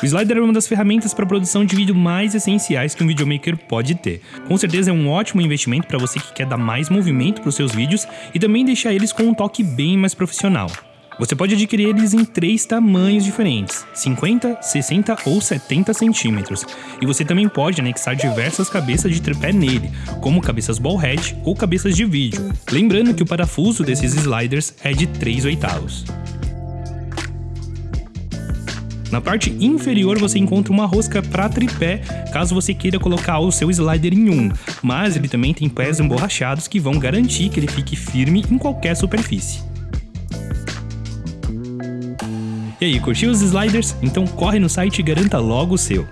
O slider é uma das ferramentas para produção de vídeo mais essenciais que um videomaker pode ter. Com certeza é um ótimo investimento para você que quer dar mais movimento para os seus vídeos e também deixar eles com um toque bem mais profissional. Você pode adquirir eles em três tamanhos diferentes, 50, 60 ou 70 centímetros, e você também pode anexar diversas cabeças de tripé nele, como cabeças ball head ou cabeças de vídeo. Lembrando que o parafuso desses sliders é de 3 oitavos. Na parte inferior você encontra uma rosca para tripé, caso você queira colocar o seu slider em um, mas ele também tem pés emborrachados que vão garantir que ele fique firme em qualquer superfície. E aí, curtiu os sliders? Então corre no site e garanta logo o seu.